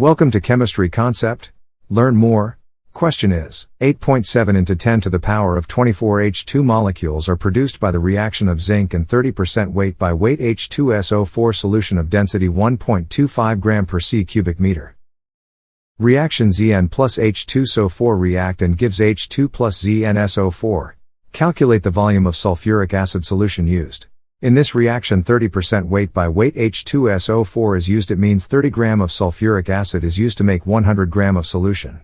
Welcome to Chemistry Concept. Learn more. Question is 8.7 into 10 to the power of 24 H2 molecules are produced by the reaction of zinc and 30% weight by weight H2SO4 solution of density 1.25 gram per c cubic meter. Reaction Zn plus H2SO4 react and gives H2 plus ZnSO4. Calculate the volume of sulfuric acid solution used. In this reaction 30% weight by weight H2SO4 is used it means 30 gram of sulfuric acid is used to make 100 gram of solution.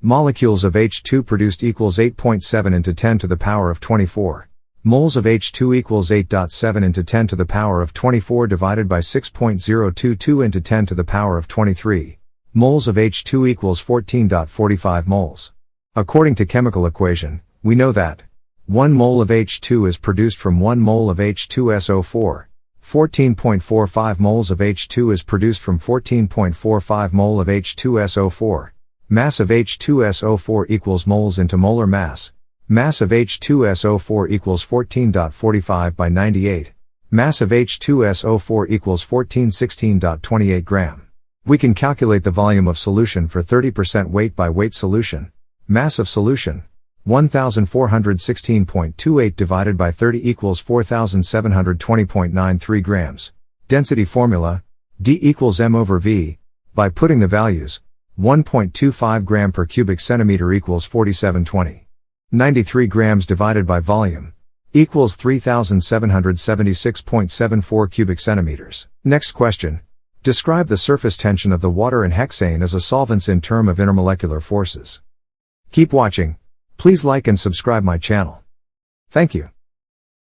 Molecules of H2 produced equals 8.7 into 10 to the power of 24. Moles of H2 equals 8.7 into 10 to the power of 24 divided by 6.022 into 10 to the power of 23. Moles of H2 equals 14.45 moles. According to chemical equation, we know that 1 mole of H2 is produced from 1 mole of H2SO4. 14.45 moles of H2 is produced from 14.45 mole of H2SO4. Mass of H2SO4 equals moles into molar mass. Mass of H2SO4 equals 14.45 by 98. Mass of H2SO4 equals 1416.28 gram. We can calculate the volume of solution for 30% weight by weight solution. Mass of solution 1416.28 divided by 30 equals 4720.93 grams. Density formula, D equals M over V, by putting the values, 1.25 gram per cubic centimeter equals 4720. 93 grams divided by volume, equals 3776.74 cubic centimeters. Next question. Describe the surface tension of the water and hexane as a solvents in term of intermolecular forces. Keep watching. Please like and subscribe my channel. Thank you.